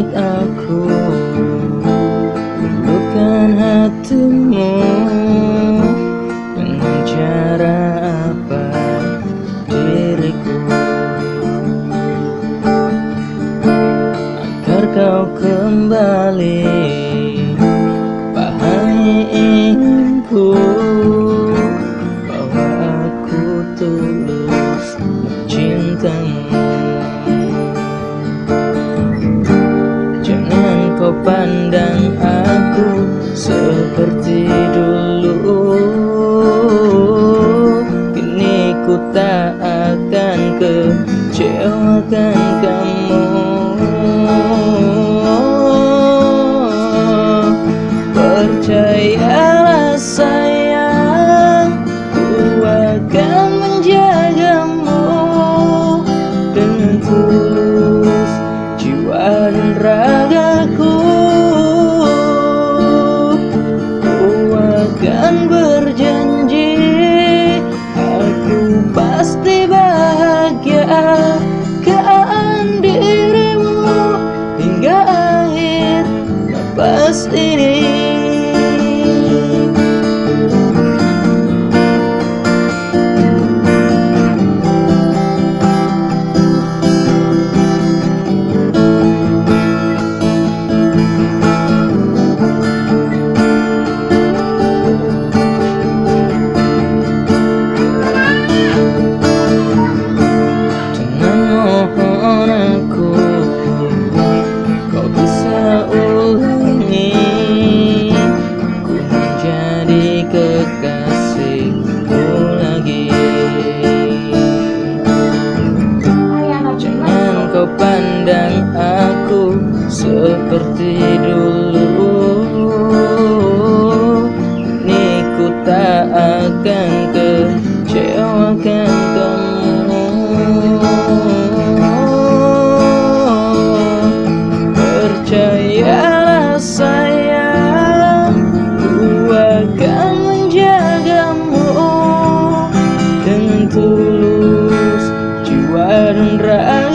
uh, kau pandang aku seperti dulu. Kini ku tak akan kecewakan kamu akan berjanji Aku pasti bahagia. Kean dirimu hingga akhir nafas ini kau pandang aku seperti dulu. Ini ku tak akan kecewakan kamu. Percayalah sayang Ku akan menjagamu. Dengan tulus jiwa dan ragaku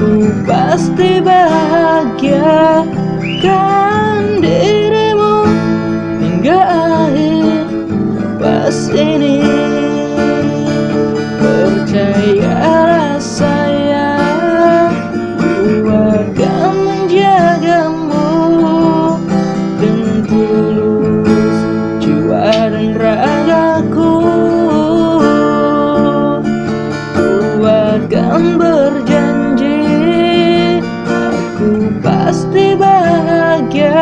Ku pasti bahagia kan dirimu Hingga akhir pas ini. Percayalah saya Ku akan menjagamu dan tulus jiwa dan ragaku. Ku akan ber bahagia